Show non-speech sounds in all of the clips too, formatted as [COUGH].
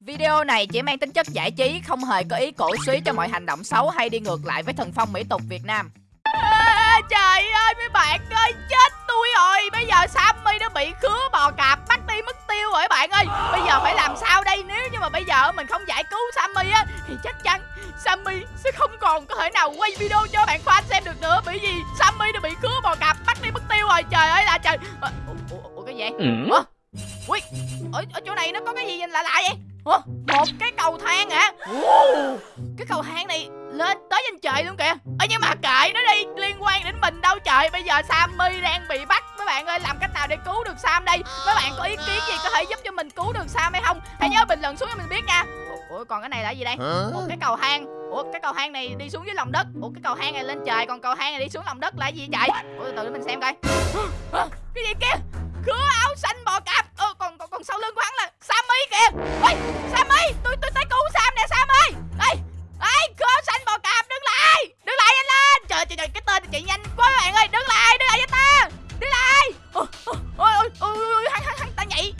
Video này chỉ mang tính chất giải trí, không hề có ý cổ suý cho mọi hành động xấu hay đi ngược lại với thần phong mỹ tục Việt Nam. À, trời ơi mấy bạn ơi, chết tôi rồi. Bây giờ Sammy nó bị khứa bò cạp bắt đi mất tiêu rồi bạn ơi. Bây giờ phải làm sao đây? Nếu như mà bây giờ mình không giải cứu Sammy á thì chắc chắn Sammy sẽ không còn có thể nào quay video cho bạn fan xem được nữa bởi vì Sammy nó bị khứa bò cạp bắt đi mất tiêu rồi. Trời ơi là trời. Ủa, ủa, ủa cái gì? Ừ. Ủa? Ui, ở, ở chỗ này nó có cái gì lạ lạ vậy? Ủa, một cái cầu thang hả? Wow, cái cầu thang này lên tới trên trời luôn kìa. Ơ nhưng mà kệ nó đi, liên quan đến mình đâu trời. Bây giờ Sammy đang bị bắt. Mấy bạn ơi, làm cách nào để cứu được Sam đây? Mấy bạn có ý kiến gì có thể giúp cho mình cứu được Sam hay không? Hãy nhớ bình luận xuống cho mình biết nha. Ủa, còn cái này là gì đây? Một cái cầu thang. Ủa, cái cầu thang này đi xuống dưới lòng đất. Ủa, cái cầu thang này lên trời, còn cầu thang này đi xuống lòng đất là gì trời? Ủa, từ từ để mình xem coi. cái gì kia? Khứa áo xanh bò cạp. Ờ, còn, còn còn sau lưng của hắn là Sammy kìa. Ôi, Sammy, tôi tôi tới cứu Sam nè Sam ơi. Đây, đây, khứa áo xanh bò cạp, đứng lại, đứng lại nhanh lên. Trời trời trời, cái tên chị nhanh quá các bạn ơi, đứng lại, đứng lại cho ta, đứng lại. Ờ, ờ, ôi, ôi, ôi, ôi, hắn hắn hắn ta nhảy.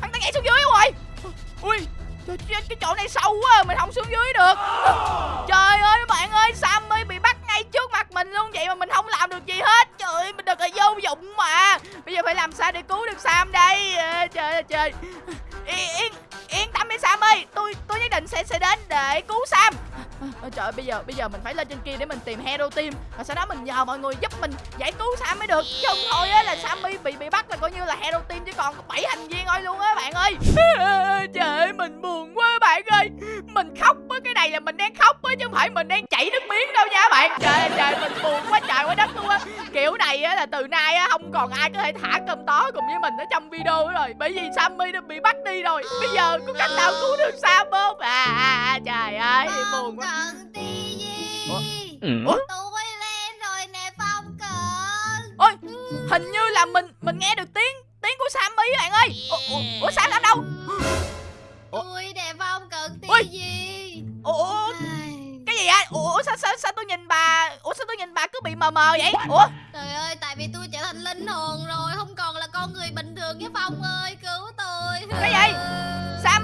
Hắn ta nhảy xuống dưới rồi. Ui, trời, cái chỗ này sâu quá, mình không xuống dưới được. Trời ơi mà bạn ơi, Sammy bị bắt ngay trước mặt mình luôn vậy mà mình không làm được gì hết. Trời ơi, mình thật là vô dụng mà. Bây giờ phải làm sao để cứu được Sam đây? À, trời ơi trời. Yên yên yên tâm đi Sam ơi, tôi tôi nhất định sẽ sẽ đến để cứu Sam. À, trời ơi, bây giờ bây giờ mình phải lên trên kia để mình tìm Hero Team và sau đó mình nhờ mọi người giúp mình giải cứu Sam mới được. Chứ không thôi á là Sammy bị bị bắt là coi như là Hero Team chứ còn có bảy thành viên thôi luôn á bạn ơi. [LAUGHS] À, trời ơi, mình buồn quá bạn ơi. Mình khóc á, cái này là mình đang khóc á chứ không phải mình đang chảy nước miếng đâu nha bạn. Trời ơi, trời mình buồn quá trời quá đất luôn á. Kiểu này á là từ nay á không còn ai có thể thả cơm tó cùng với mình ở trong video nữa rồi. Bởi vì Sammy đã bị bắt đi rồi. Bây giờ có cách nào cứu được Sam không? À, à, à trời ơi, buồn quá cần tí gì Ủa? Ừ. Ủa? tôi lên rồi nè phong cần Ôi, hình như là mình mình nghe được tiếng tiếng của Sammy bạn ơi. Ủa, ủa, Sam ở đâu? Tôi nè phong cần tí Ui. gì Ủa, cái gì á? Ủa sao sao sao tôi nhìn bà, ủa sao tôi nhìn bà cứ bị mờ mờ vậy? Ủa? trời ơi tại vì tôi trở thành linh hồn rồi không còn là con người bình thường với phong ơi cứu tôi Cái gì?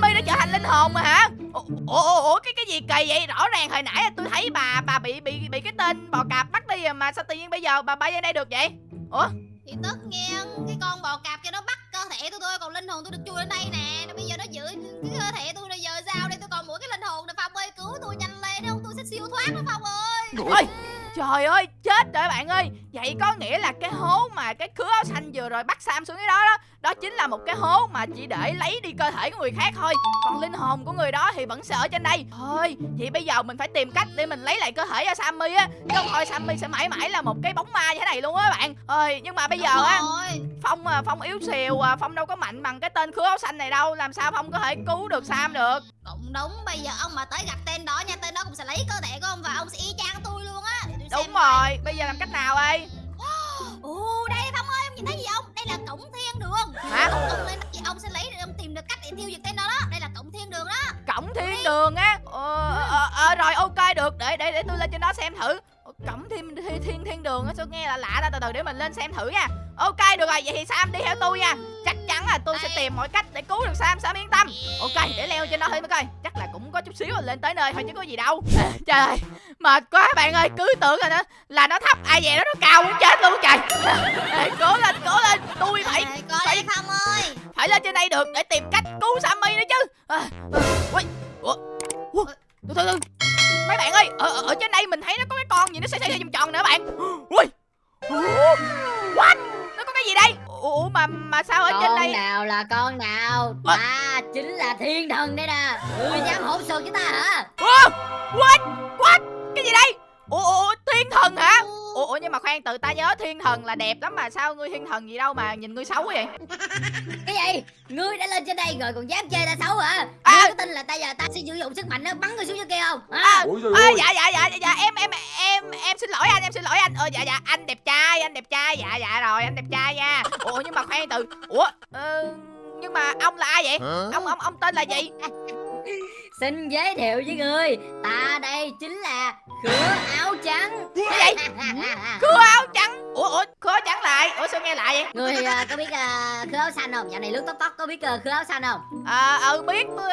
Sammy đã trở thành linh hồn mà hả? Ủa, ủa, ủa, cái cái gì kỳ vậy? Rõ ràng hồi nãy tôi thấy bà bà bị bị bị cái tên bò cạp bắt đi mà sao tự nhiên bây giờ bà bay ra đây được vậy? Ủa? thì tất nhiên cái con bò cạp kia nó bắt cơ thể tôi thôi còn linh hồn tôi được chui lên đây nè rồi bây giờ nó giữ cái cơ thể tôi rồi giờ sao đây tôi còn mỗi cái linh hồn nè phong ơi cứu tôi nhanh lên không tôi sẽ siêu thoát đó phong ơi Ôi, trời ơi, chết rồi bạn ơi. Vậy có nghĩa là cái hố mà cái khứa áo xanh vừa rồi bắt Sam xuống cái đó đó Đó chính là một cái hố mà chỉ để lấy đi cơ thể của người khác thôi. Còn linh hồn của người đó thì vẫn sẽ ở trên đây. Thôi, vậy bây giờ mình phải tìm cách để mình lấy lại cơ thể cho Sammy á. Chứ không thôi Sammy sẽ mãi mãi là một cái bóng ma như thế này luôn á bạn. Ơi, nhưng mà bây giờ á Phong à, Phong yếu xìu à, Phong đâu có mạnh bằng cái tên khứa áo xanh này đâu. Làm sao Phong có thể cứu được Sam được? Cũng đúng. Bây giờ ông mà tới gặp tên đó nha tên đó cũng sẽ lấy cơ Đúng rồi, bây giờ làm cách nào đây? Ồ đây phong ơi ông nhìn thấy gì không? Đây là cổng thiên đường. Hả? ông, ông lên đó, ông sẽ lấy ông tìm được cách để tiêu diệt tên đó đó. Đây là cổng thiên đường đó. Cổng thiên đường á? Ờ, ờ, ờ, rồi ok được. Để để để tôi lên trên đó xem thử. Ờ, cổng thiên thiên thiên, thiên đường á sao nghe là lạ ta từ từ để mình lên xem thử nha. Ok được rồi vậy thì sam đi theo tôi nha. Chắc chắn là tôi sẽ tìm mọi cách để cứu được sam sam yên tâm. Ok để leo trên đó thử mới coi. Chắc là cũng có chút xíu là lên tới nơi thôi chứ có gì đâu. [LAUGHS] À, trời ơi mệt quá bạn ơi cứ tưởng là nó là nó thấp. Ai về đó nó cao muốn chết luôn trời. [LAUGHS] À, cố lên cố lên tôi phải phải- phong ơi. phải lên trên đây được để tìm cách cứu Sammy nữa chứ. À, à, ui, ủa, ủa, từ từ từ. Mấy bạn ơi ở, ở, trên đây mình thấy nó có gì nó xoay xoay vòng tròn nữa bạn. Ui. What? Nó có cái gì đây? Ủa mà mà sao ở trên con đây? nào là con nào? Ta chính là thiên thần đây nè. Ngươi dám hỗn xược với ta hả? Ủa, what? What? Cái gì đây ủa, ủa thiên thần hả? Ủa, ủa nhưng mà khoan từ ta nhớ thiên thần là đẹp lắm mà sao ngươi thiên thần gì đâu mà nhìn ngươi xấu vậy? [LAUGHS] Cái gì? Ngươi đã lên trên đây rồi còn dám chơi ta xấu hả? À. ngươi có tin là ta giờ ta sẽ sử dụng sức mạnh nó bắn ngươi xuống dưới kia không? Hả? À, à, ơi. dạ dạ dạ dạ, dạ em em em em xin lỗi anh em xin lỗi anh. Ờ dạ dạ anh đẹp trai anh đẹp trai. Dạ dạ rồi anh đẹp trai nha. Ủa nhưng mà khoan từ ủa ờ, nhưng mà ông là ai vậy? Ông ông ông tên là gì [LAUGHS] xin giới thiệu với ngươi ta đây chính là khứa áo trắng cái gì khứa áo trắng ủa ủa khứa áo trắng lại ủa sao nghe lại vậy ngươi à, có biết à, khứa áo xanh không dạo này lướt tóc tóc có biết à, khứa áo xanh không à ừ biết ờ,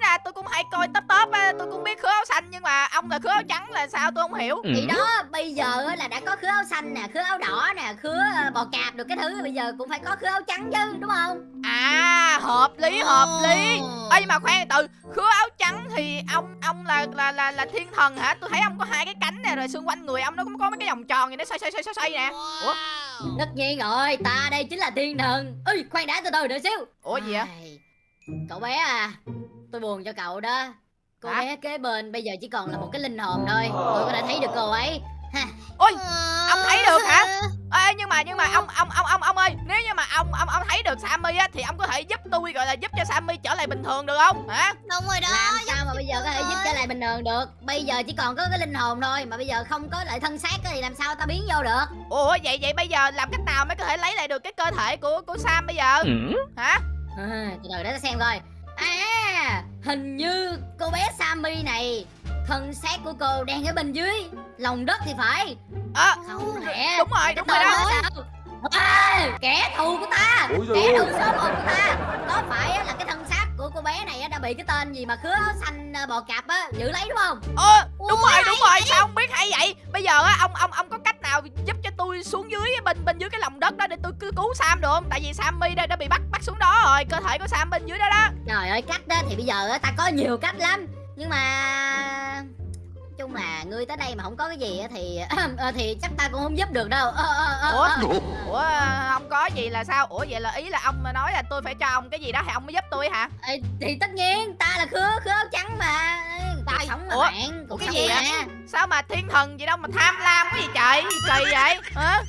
ra tôi cũng hay coi top á tôi cũng biết khứa áo xanh nhưng mà ông là khứa áo trắng là sao tôi không hiểu thì đó bây giờ á là đã có khứa áo xanh nè khứa áo đỏ nè khứa ờ, bò cạp được cái thứ bây giờ cũng phải có khứa áo trắng chứ đúng không à hợp lý hợp lý ê nhưng mà khoan từ khứa áo trắng thì ông ông là là là là thiên thần hả? Tôi thấy ông có hai cái cánh nè rồi xung quanh người ông nó cũng có mấy cái vòng tròn gì nó xoay xoay xoay xoay xoay nè. Ủa? Tất nhiên rồi ta đây chính là thiên thần. Ơi khoan đã từ từ đợi xíu. Ủa gì vậy? Cậu bé à tôi buồn cho cậu đó. Cô Hả? bé kế bên bây giờ chỉ còn là một cái linh hồn thôi. Tôi có thể thấy được cô ấy. Ôi Ờ. ông thấy được hả? Ê nhưng mà nhưng mà ông ông ông ông ông ơi nếu như mà ông ông ông thấy được Sammy á thì ông có thể giúp tôi gọi là giúp cho Sammy trở lại bình thường được không? Hả? Đúng rồi đó làm sao mà bây giờ có thể giúp trở lại bình thường được? Bây giờ chỉ còn có cái linh hồn thôi mà bây giờ không có lại thân xác á thì làm sao ta biến vô được? Ủa vậy vậy bây giờ làm cách nào mới có thể lấy lại được cái cơ thể của của Sam bây giờ? Hả? À, [LAUGHS] từ từ để ta xem coi. À hình như cô bé Sammy này thân xác của cô đang ở bên dưới lòng đất thì phải ờ không lẽ đúng rồi đúng rồi đó. à, kẻ thù của ta. Kẻ thù số một của ta. Có phải là cái thân xác của cô bé này á đã bị cái tên gì mà khứa xanh à, bò cạp á giữ lấy đúng không? Ờ đúng Ủa, rồi đúng rồi sao ông biết hay vậy? Bây giờ á ông ông ông có cách nào giúp cho tôi xuống dưới bên bên dưới cái lòng đất đó để tôi cứ cứu Sam được không? Tại vì Sammy đây đã bị bắt bắt xuống đó rồi cơ thể của Sam bên dưới đó đó. Trời ơi cách đó thì bây giờ á ta có nhiều cách lắm. Nhưng mà chung là ngươi tới đây mà không có cái gì á thì [CLEARS THROAT] ờ, thì chắc ta cũng không giúp được đâu. Ờ, ờ, ờ, Ủa? ủa không có gì là sao? Ủa vậy là ý là ông nói là tôi phải cho ông cái gì đó thì ông mới giúp tôi hả? Ê, thì tất nhiên ta là khứa khứa áo trắng mà. Cuộc Trời, sống mà ủa, bạn cuộc cái sống gì vậy? sao mà thiên thần gì đâu mà tham lam cái gì trời? Gì kỳ vậy? Hả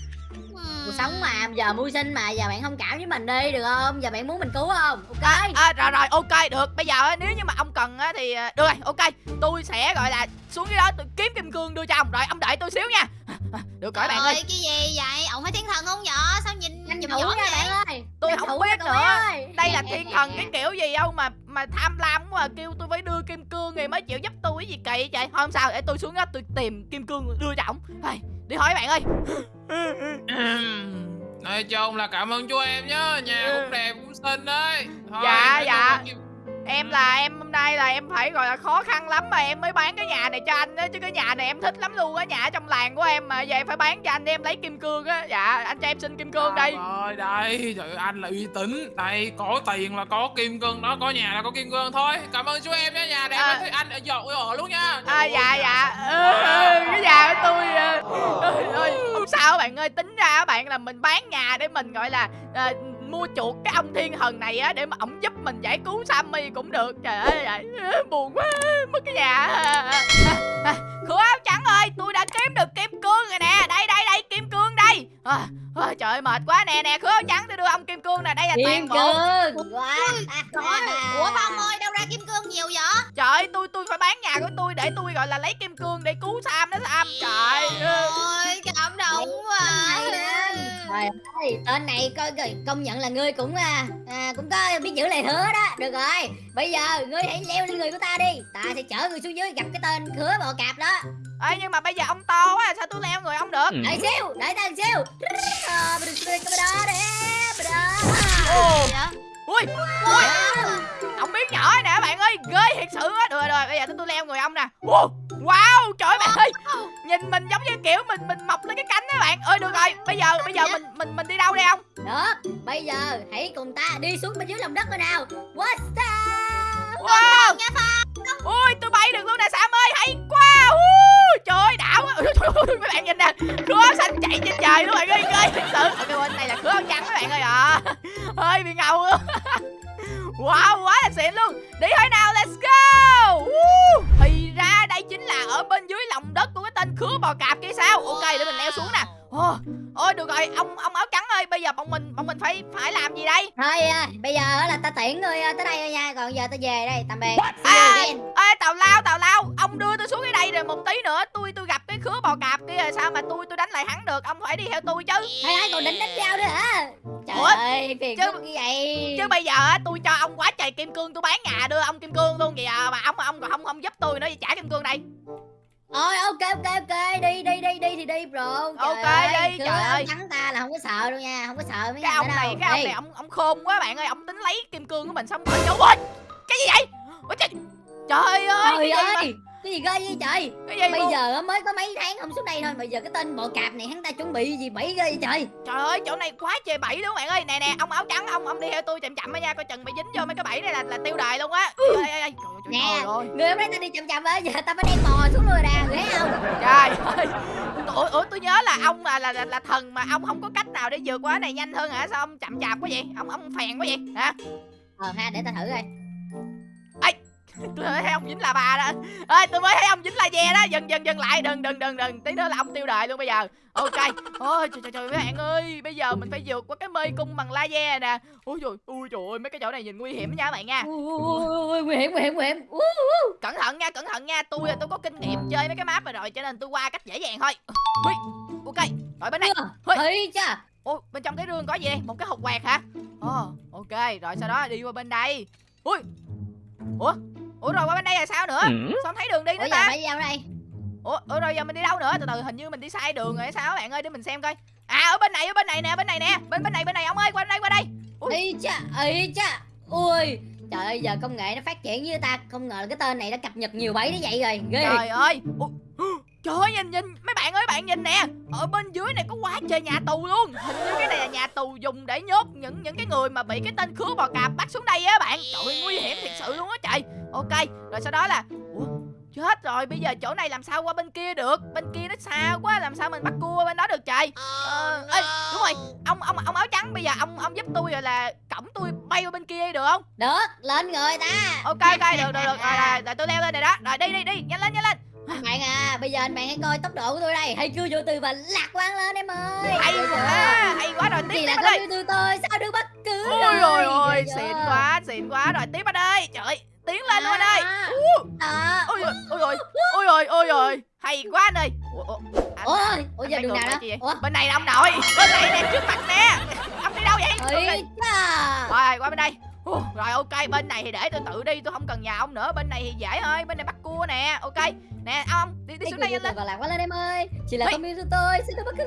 cuộc sống mà giờ mưu sinh mà giờ bạn thông cảm với mình đi được không? Giờ bạn muốn mình cứu không? Ok. À, rồi rồi ok được. Bây giờ á, nếu như mà ông cần á thì à, được rồi ok. Tôi sẽ gọi là xuống dưới đó tôi kiếm kim cương đưa cho ông. Rồi ông đợi tôi xíu nha. [LAUGHS] Được rồi bạn ơi. cái gì vậy? Ông phải thiên thần không nhỏ sao nhìn tranh nhìn thủ nha bạn ơi. Tôi Tranh không biết nữa. ơi. đây là thiên thần cái kiểu gì đâu mà mà tham lam quá à, kêu tôi phải đưa kim cương thì mới chịu giúp tôi cái gì kỳ vậy trời. Thôi không sao để tôi xuống đó tôi tìm kim cương đưa cho ổng. Thôi, đi hỏi bạn ơi. Nói chung là cảm ơn chú em nhá. Nhà cũng đẹp cũng xinh đấy. Thôi, Dạ, dạ. kim- em là em hôm nay là em phải gọi là khó khăn lắm mà em mới bán cái nhà này cho anh á chứ cái nhà này em thích lắm luôn á nhà ở trong làng của em mà giờ em phải bán cho anh để em lấy kim cương á. Dạ anh cho em xin kim cương đây Trời ơi đây Trời anh là uy tín. Đây có tiền là có kim cương đó Có nhà là có kim cương thôi. Cảm ơn chú em nhé Nhà đẹp À. à. anh ở dọn ở luôn nha. À dạ dạ. ừ, cái nhà của tôi ơi, ơi, không sao bạn ơi tính ra bạn là mình bán nhà để mình gọi là mua chuộc cái ông thiên thần này á để mà ổng giúp mình giải cứu Sammy cũng được. Trời ơi trời, buồn quá mất cái nhà. Khứa áo trắng ơi tôi đã kiếm được kim cương rồi nè. Đây đây đây kim cương đây. À, à, trời ơi mệt quá nè nè khứa áo trắng tôi đưa ông kim cương nè đây là toàn kim bộ. cương. Quá ủa phong ơi đâu ra kim cương nhiều vậy? trời ơi tôi tôi phải bán nhà của tôi để tôi gọi là lấy kim cương để cứu Sam đó Sam. Trời ơi. ôi cảm động quá trời ơi tên này coi coi công nhận là ngươi cũng à, à cũng có biết giữ lời hứa đó. Được rồi bây giờ ngươi hãy leo lên người của ta đi. Ta sẽ chở ngươi xuống dưới gặp cái tên khứa bò cạp đó. Ê nhưng mà bây giờ ông to quá sao tôi leo người ông được? Đợi xíu đợi ta một xíu. Ồ, ui ui. Ông biết nhỏ nè bạn ơi ghê thiệt sự á. Được rồi, rồi bây giờ tôi leo người ông nè. Wow trời ơi bạn ơi nhìn mình giống như kiểu mình mình mọc lên cái cánh đó bạn. Ơi được rồi. Bây giờ bây giờ mình mình mình đi đâu đây ông? Được bây giờ hãy cùng ta đi xuống bên dưới lòng đất coi nào. What's up wow. Ui tôi bay được luôn nè sam ơi. Hay quá. Ui, trời ơi đảo quá [LAUGHS] trời ơi, mấy bạn nhìn nè. Khứa xanh chạy trên trời luôn bạn ơi ghê thiệt sự. Ok bên này là khứa trắng các bạn ơi à [LAUGHS] hơi bị ngầu luôn. [LAUGHS] Wow quá là xịn luôn. Đi thôi nào let's go được rồi ông ông áo trắng ơi bây giờ bọn mình bọn mình phải phải làm gì đây? Thôi à, bây giờ là ta tiễn ngươi à, tới đây thôi nha còn giờ ta về đây tạm biệt. À, ê tào lao tào lao ông đưa tôi xuống cái đây rồi một tí nữa tôi tôi gặp cái khứa bò cạp kia rồi sao mà tôi tôi đánh lại hắn được ông phải đi theo tôi chứ. Hay hay còn định đánh nhau nữa hả? Trời Ủa? ơi phiền Chứ- như vậy. chứ bây giờ á tôi cho ông quá trời kim cương tôi bán nhà đưa ông kim cương luôn kìa mà ông ông còn không không giúp tôi nữa thì trả kim cương đây Ôi ok ok ok. Đi đi đi đi thì đi bro. Trời Ok, ơi, đi, trời ơi. thắng ta là không có sợ đâu nha không có sợ mấy cái ông này đâu. cái ông Đi. này ông ông khôn quá bạn ơi ông tính lấy kim cương của mình xong rồi ôi cái gì vậy? Ôi trời trời ơi trời cái gì mà- ơi cái gì ghê vậy trời? Cái gì bây mà- giờ mới có mấy tháng không xuống đây thôi bây giờ cái tên bọ cạp này hắn ta chuẩn bị gì bẫy ghê vậy trời? Trời ơi chỗ này quá trời bẫy luôn bạn ơi? Nè nè ông áo trắng ông ông đi theo tôi chậm chậm nha coi chừng bị dính vô mấy cái bẫy này là là tiêu đời luôn á. Ê, trời, trời, Nè. người hôm nay ta đi chậm chậm á giờ ta phải đem bò xuống rồi nè người thấy không? Trời ơi. Ủa, ủa tôi nhớ là ông là, là là là thần mà ông không có cách nào để vượt qua cái này nhanh hơn hả? Sao ông chậm chạp quá vậy? Ông ông phèn quá vậy? Hả? Ờ ha để ta thử coi tôi thấy ông dính là bà đó. Ơi tôi mới thấy ông dính là ve đó. Dừng dừng dừng lại. Đừng đừng đừng đừng. Tí nữa là ông tiêu đời luôn bây giờ. Ok. Ôi trời trời trời mấy bạn ơi. Bây giờ mình phải vượt qua cái mê cung bằng laser nè. Ôi trời ôi trời ơi mấy cái chỗ này nhìn nguy hiểm nha các bạn nha. Ui nguy hiểm nguy hiểm nguy hiểm. Ui, cẩn thận nha cẩn thận nha. Tôi là tôi có kinh nghiệm chơi mấy cái map này rồi cho nên tôi qua cách dễ dàng thôi. Ui, ok rồi bên đây. Ê, cha Ôi, bên trong cái rương có gì? Một cái hộp quẹt hả? Ồ, ok, rồi sau đó đi qua bên đây. Ui Ủa? Ủa rồi qua bên đây là sao nữa? Sao không thấy đường đi ủa nữa giờ ta? phải vào đây. Ủa, ủa rồi giờ mình đi đâu nữa? Từ từ hình như mình đi sai đường rồi hay sao bạn ơi? Để mình xem coi. À ở bên này, ở bên này nè, bên này nè. Bên bên này, bên này ông ơi, qua đây, qua đây. Ui. Ê cha Ê cha Ui Trời ơi giờ công nghệ nó phát triển với ta. Không ngờ là cái tên này đã cập nhật nhiều bẫy đến vậy rồi. Ghê. Trời ơi. Ủa, [GASPS] Trời ơi, nhìn nhìn mấy bạn ơi bạn nhìn nè. Ở bên dưới này có quá trời nhà tù luôn. Hình như cái này là nhà tù dùng để nhốt những những cái người mà bị cái tên khứa bò cạp bắt xuống đây á bạn. Trời ơi nguy hiểm thiệt sự luôn á trời. Ok rồi sau đó là Ủa chết rồi bây giờ chỗ này làm sao qua bên kia được? Bên kia nó xa quá làm sao mình bắt cua bên đó được trời? Ờ, ê, đúng rồi. Ông ông ông áo trắng bây giờ ông ông giúp tôi rồi là cổng tôi bay qua bên kia được không? Được lên người ta. Ok ok được được được. Rồi, rồi, rồi tôi leo lên này đó. Rồi đi đi đi nhanh lên nhanh lên Anh bạn à Bây giờ anh bạn hãy coi tốc độ của tôi đây. Hãy cưa vô từ và lạc quan lên em ơi. Hay chưa? quá hay quá rồi tiếp đây yêu từ tôi Sao được bất cứ ôi rồi ôi Ghê xịn quá xịn quá rồi tiếp ở đây trời ơi, tiến lên luôn anh ơi. Ú, đó. ôi rồi ôi rồi ôi rồi ôi rồi hay quá anh ơi. Anh- Ôi anh giờ đường nào đó? Ủa? Bên này là ông nội. Bên này nè trước mặt nè. Ông đi đâu vậy? Cha rồi qua bên đây Rồi ok bên này thì để tôi tự đi tôi không cần nhà ông nữa bên này thì dễ thôi bên này bắt cua nè ok. Nè ông đi đi xuống đây lên. lạc quan lên em ơi. Chỉ là Ê. con yêu tôi Sao được bất cứ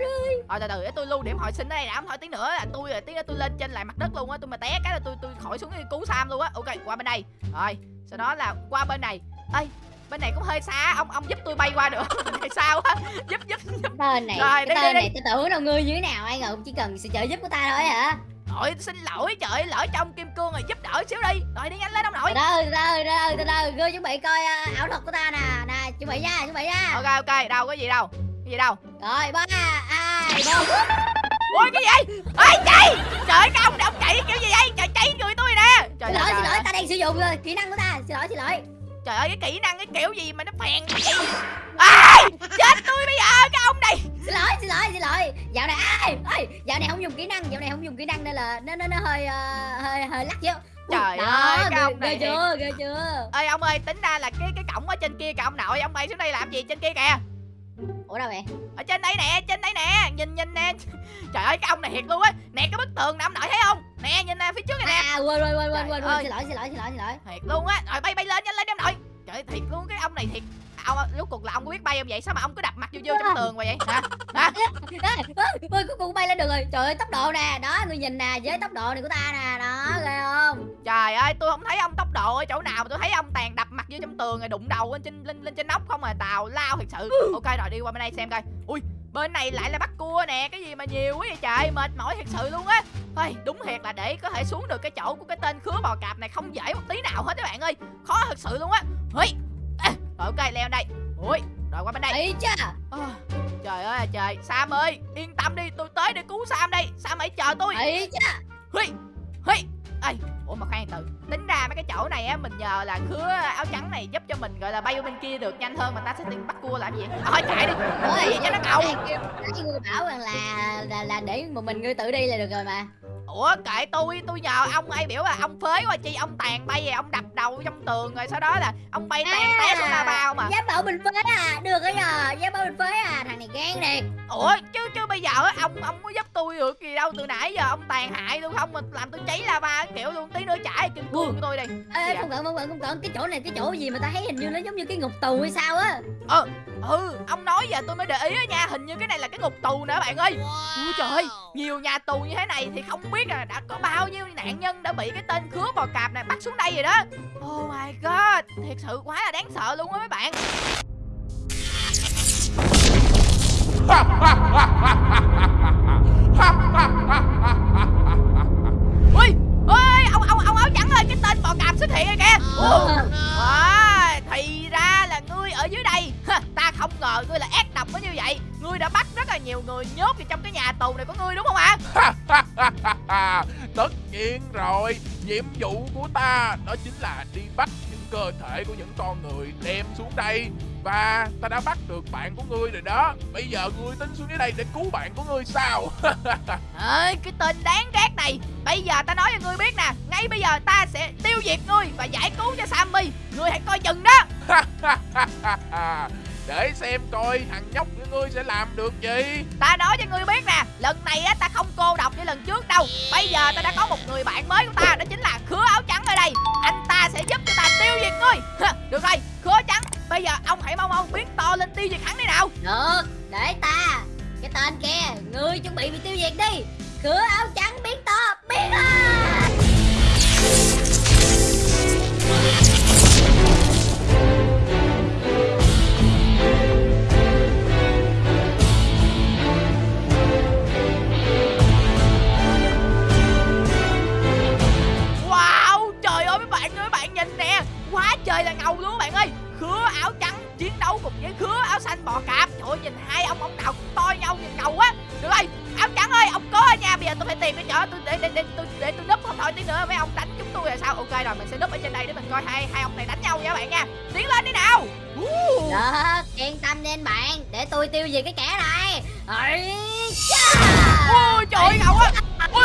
rồi từ từ để tôi lưu điểm hồi sinh đây đã thôi tí nữa là tôi là tí nữa tôi lên trên lại mặt đất luôn á tôi mà té cái là tôi tôi khỏi xuống cái cứu sam luôn á. Ok qua bên đây. Rồi sau đó là qua bên này. Ê bên này cũng hơi xa ông ông giúp tôi bay qua được. [LAUGHS] Này sao á? Giúp giúp giúp. Tên này Rồi, Cái đi, đi, tên đi. này tôi tưởng đâu ngươi như thế nào Ai ngờ cũng chỉ cần sự trợ giúp của ta thôi hả Nội xin lỗi trời lỡ trong kim cương rồi giúp đỡ xíu đi. Rồi đi nhanh lên ông nội. Từ từ từ từ Ngươi chuẩn bị coi à, ảo thuật của ta nè. Nè chuẩn bị nha chuẩn bị nha. Ok ok đâu có gì đâu cái gì đâu. Rồi ba hai một ôi cái gì ê chạy! Trời ơi, cái ông ông chạy kiểu gì vậy? Trời cháy người tôi nè. Trời Xin lỗi ơi, xin lỗi ta đang sử dụng rồi kỹ năng của ta. Xin lỗi xin lỗi Trời ơi cái kỹ năng cái kiểu gì mà nó phèn vậy? Ai! Chết tôi bây giờ cái ông này! Xin lỗi xin lỗi xin lỗi. Dạo này ai? Ơi Dạo này không dùng kỹ năng Dạo này không dùng kỹ năng nên là Nó nó, nó hơi ờ, hơi hơi lắc chứ Trời Đó, ơi cái ông này. Ghê chưa ghê chưa. Ơi ông ơi tính ra là cái cái cổng ở trên kia kìa ông nội Ông bay xuống đây làm gì trên kia kìa Ủa đâu vậy? Ở trên đây nè trên đây nè. Nhìn nhìn nè. [LAUGHS] Trời ơi cái ông này thiệt luôn á. Nè cái bức tường nè ông nội thấy không? Nè nhìn nè phía trước này nè. À quên quên quên quên quên Xin lỗi xin lỗi xin lỗi xin lỗi. Thiệt luôn á. Rồi bay bay lên nhanh lên em nội Trời ơi thiệt luôn cái ông này thiệt. Ông lúc cuộc là ông có biết bay không vậy? Sao mà ông cứ đập mặt vô vô trong tường vậy hả? Hả? Ôi cuối cùng bay lên được rồi. Trời ơi tốc độ nè. Đó người nhìn nè Với tốc độ này của ta nè. Đó ghê không? Trời ơi tôi không thấy ông tốc độ ở chỗ nào mà tôi thấy ông tàn đập mặt vô trong tường rồi đụng đầu lên trên lên lên trên nóc không à. Tào lao thật sự. Ok rồi đi qua bên đây xem coi. Ui bên này lại là bắt cua nè cái gì mà nhiều quá vậy trời mệt mỏi thật sự luôn á. Ôi, đúng thiệt là để có thể xuống được cái chỗ của cái tên khứa bò cạp này không dễ một tí nào hết các bạn ơi. Khó thật sự luôn á. Ui, à, rồi ok leo đây. Ui rồi qua bên đây. Ấy cha Ờ, trời ơi trời Sam ơi yên tâm đi tôi tới để cứu Sam đây. Sam hãy chờ tôi. Ấy cha Huy Huy. Ê Ủa mà khoan từ Tính ra mấy cái chỗ này á Mình nhờ là khứa áo trắng này giúp cho mình gọi là bay qua bên kia được nhanh hơn Mà ta sẽ tìm bắt cua làm gì Thôi chạy đi Làm gì cho nó ngầu. Nãy ngươi bảo rằng là là là để một mình ngươi tự đi là được rồi mà. Ủa kệ tôi Tôi nhờ ông ai biểu là ông phế qua chi Ông tàn bay rồi ông đập đầu trong tường Rồi sau đó là ông bay tàn té xuống la bao mà. Dám bảo mình phế à Được rồi nhờ Dám bảo mình phế à Thằng này gan nè Ủa chứ chứ bây giờ ông ông có giúp tôi được gì đâu từ nãy giờ ông tàn hại tôi không mà làm tôi cháy lava kiểu luôn tí nữa chảy kim cương của tôi đi. Ê Dạ. không cần không cần không cần. Cái chỗ này cái chỗ gì mà ta thấy hình như nó giống như cái ngục tù hay sao á? Ừ ông nói giờ tôi mới để ý á nha Hình như cái này là cái ngục tù nữa bạn ơi. Ui trời ơi nhiều nhà tù như thế này thì không biết là đã có bao nhiêu nạn nhân đã bị cái tên khứa bò cạp này bắt xuống đây rồi đó. Oh my god Thiệt sự quá là đáng sợ luôn á mấy bạn [LAUGHS] [LAUGHS] Ui ơi ông ông ông áo trắng ơi cái tên bò cạp xuất hiện rồi kìa. À, thì ra là ngươi ở dưới đây Ha, [LAUGHS] Ta không ngờ ngươi là ác độc có như vậy Ngươi đã bắt rất là nhiều người nhốt vào trong cái nhà tù này của ngươi đúng không ạ? [LAUGHS] Tất nhiên rồi Nhiệm vụ của ta đó chính là đi bắt cơ thể của những con người đem xuống đây. Và ta đã bắt được bạn của ngươi rồi đó. Bây giờ ngươi tính xuống dưới đây để cứu bạn của ngươi sao? [LAUGHS] Ơi cái tên đáng ghét này. Bây giờ ta nói cho ngươi biết nè. Ngay bây giờ ta sẽ tiêu diệt ngươi Và giải cứu cho Sammy. Ngươi hãy coi chừng đó. [LAUGHS] Để xem coi thằng nhóc của ngươi sẽ làm được gì. Ta nói cho ngươi biết nè Lần này á ta không cô độc như lần trước đâu. Bây giờ ta đã có một người bạn mới của ta Đó chính là khứa áo trắng ở đây. Anh thôi. Ha, Được rồi khứa trắng. Bây giờ ông hãy mau mau biến to lên tiêu diệt hắn đi nào. Được, để ta. Cái tên kia, ngươi chuẩn bị bị tiêu diệt đi. Cửa áo trắng biến to, biến lên xanh bò cạp Trời ơi nhìn hai ông ông nào cũng to nhau nhìn ngầu quá Được rồi áo trắng ơi ông có ở nhà bây giờ tôi phải tìm cái chỗ tôi để để để tôi để tôi núp không thôi tí nữa mấy ông đánh chúng tôi là sao? Ok rồi mình sẽ núp ở trên đây để mình coi hai hai ông này đánh nhau nha bạn nha. Tiến lên đi nào. Uh. Được, yên tâm đi anh bạn Để tôi tiêu diệt cái kẻ này. Ôi trời ơi ngầu quá. Ui,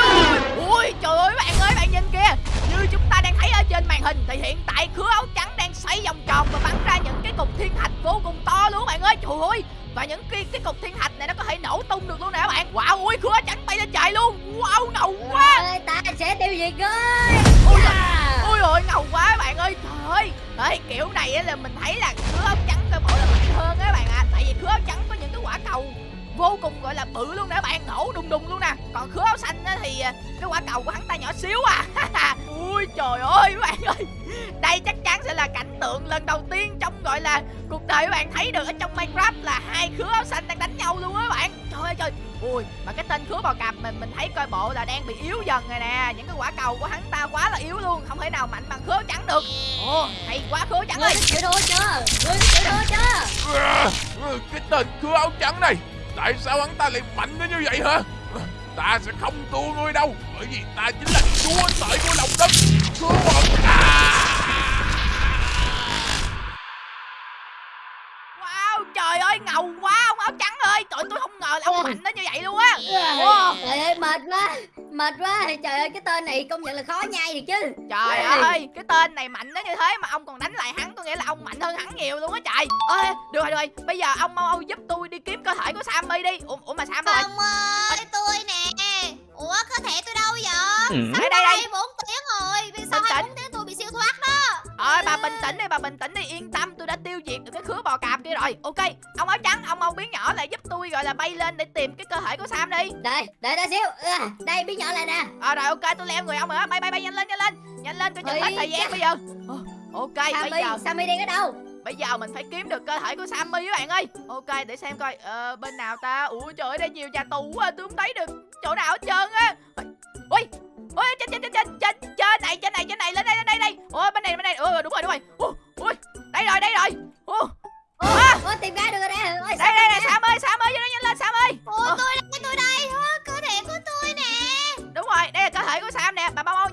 ui trời ơi bạn ơi bạn nhìn kìa. Như chúng ta đang thấy ở trên màn hình Thì hiện tại khứa áo trắng xoay vòng tròn Và bắn ra những cái cục thiên thạch vô cùng to luôn bạn ơi. Trời ơi. Và những cái, cái cục thiên thạch này nó có thể nổ tung được luôn nè các bạn. Wow ui khứa trắng bay lên trời luôn. Wow ngầu quá. Ơi, ta sẽ tiêu diệt ngươi Ôi Chà. Ôi ôi ngầu quá các bạn ơi. Trời ơi. Đấy, kiểu này á là mình thấy là khứa áo trắng coi bộ là mạnh hơn á bạn ạ Tại vì khứa áo trắng có những cái quả cầu vô cùng gọi là bự luôn nè các bạn nổ đùng đùng luôn nè. Còn khứa áo xanh á thì à, cái quả cầu của hắn ta nhỏ xíu à. [LAUGHS] Ui trời ơi các bạn ơi. Đây chắc chắn sẽ là cảnh tượng lần đầu tiên trong gọi là cuộc đời các bạn thấy được ở trong minecraft là hai khứa áo xanh đang đánh nhau luôn á các bạn. Trời ơi trời. Ui mà cái tên khứa bò cạp mình mình thấy coi bộ là đang bị yếu dần rồi nè. Những cái quả cầu của hắn ta quá là yếu luôn không thể nào mạnh bằng khứa áo trắng được. Ồ hay quá khứa trắng ơi. chịu thua chưa Ngươi có chịu thua chưa Cái tên khứa áo trắng này Tại sao hắn ta lại mạnh đến như vậy hả? Ta sẽ không thua ngươi đâu Bởi vì ta chính là chúa tể của lòng đất. Chúa bò wow trời ơi ngầu quá ông áo trắng ơi. Trời ơi, tôi không ngờ là ông mạnh đến như vậy luôn á. Trời ơi mệt quá Mệt quá Trời ơi cái tên này công nhận là khó nhai được chứ Trời Ê. ơi, cái tên này mạnh đến như thế mà ông còn đánh lại hắn, tôi nghĩ là ông mạnh hơn hắn nhiều luôn á trời. Ê, được rồi, được rồi, bây giờ ông mau mau giúp tôi đi kiếm cơ thể của Sammy đi. Ủa, ủa mà Sam rồi? Không ơi, tôi nè Ủa, cơ thể tôi đâu vậy? Đây đây đây. 4 tiếng rồi Vì sao Bình hai tĩnh. bốn tiếng Ơi, bà bình tĩnh đi, bà bình tĩnh đi, yên tâm, tôi đã tiêu diệt được cái khứa bò cạp kia rồi. Ok, ông áo trắng, ông mau biến nhỏ lại giúp tôi gọi là bay lên để tìm cái cơ thể của Sam đi. Đây, đợi ta xíu. À, Đây biến nhỏ lại nè. Ờ rồi, ok, tôi leo người ông á. bay bay bay nhanh lên, nhanh lên, nhanh lên, tôi chừng hết thời gian bây giờ. Ok, bây Sammy, giờ Sammy đang ở đâu? Bây giờ mình phải kiếm được cơ thể của Sammy các bạn ơi. Ok để xem coi. Ờ, Bên nào ta? Ủa trời ơi đây nhiều nhà tù quá Tôi không thấy được chỗ nào hết trơn á. Ui Ui trên trên trên trên trên trên này trên này trên này lên đây lên đây đây. Ủa bên này bên này Ủa đúng rồi đúng rồi. Ui đây rồi đây rồi. À. ủa, tìm ra được rồi nè Ôi, đây đây này Sam ơi Sam ơi vô đây nhanh lên Sam ơi. Ờ. tôi đây, tôi đây. Cơ thể của tôi nè. Đúng rồi đây là cơ thể của Sam nè. Bà mau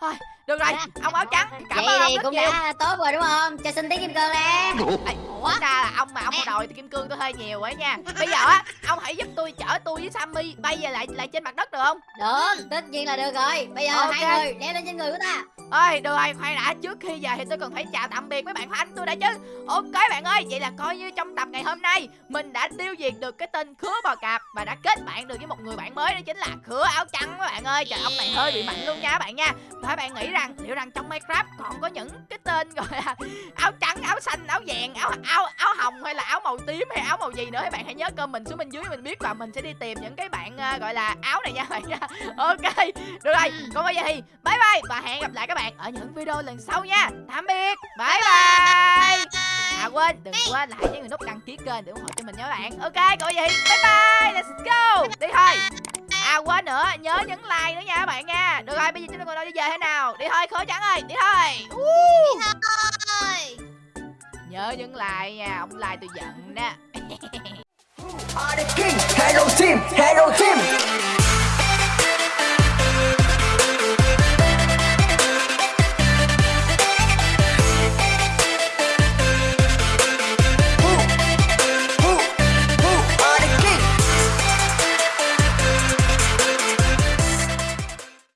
thôi được rồi Dạ. ông áo trắng cảm ơn ông cũng nhiều. đã tốt rồi đúng không? Cho xin tí kim cương nè [LAUGHS] Ủa? Ra là ông mà ông có đòi thì kim cương tôi hơi nhiều ấy nha. Bây giờ á Ông hãy giúp tôi chở tôi với Sammy Bay về lại lại trên mặt đất được không? Được tất nhiên là được rồi. Bây giờ Ok. hai người leo lên trên người của ta ơi được rồi khoan đã. Trước khi về thì tôi cần phải chào tạm biệt với bạn Khánh tôi đã chứ. Ok bạn ơi, vậy là coi như trong tập ngày hôm nay, mình đã tiêu diệt được cái tên khứa bò cạp và đã kết bạn được với một người bạn mới, đó chính là khứa áo trắng các bạn ơi. Trời, ông này hơi bị mạnh luôn nha các bạn nha. Và bạn nghĩ rằng, liệu rằng trong Minecraft còn có những cái tên gọi là [LAUGHS] áo trắng, áo xanh, áo vàng, áo áo áo hồng hay là áo màu tím hay áo màu gì nữa? Các bạn hãy nhớ comment xuống bên dưới mình biết và mình sẽ đi tìm những cái bạn ờ, gọi là áo này nha bạn nha. [LAUGHS] Ok, được rồi, còn bây giờ thì bye bye và hẹn gặp lại các bạn ở những video lần sau nha. Tạm biệt. Bye bye à quên đừng quên là hãy nhấn nút đăng ký kênh để ủng hộ cho mình nha các bạn. Ok còn thì bye bye. Let's go. Đi thôi. À quên nữa nhớ nhấn like nữa nha các bạn nha. Được rồi bây giờ chúng ta còn đâu đi về thế nào? Đi thôi khối trắng ơi đi thôi. Đi thôi. Nhớ nhấn like nha ông like tôi giận đó. [LAUGHS] King. Hello team, hello team.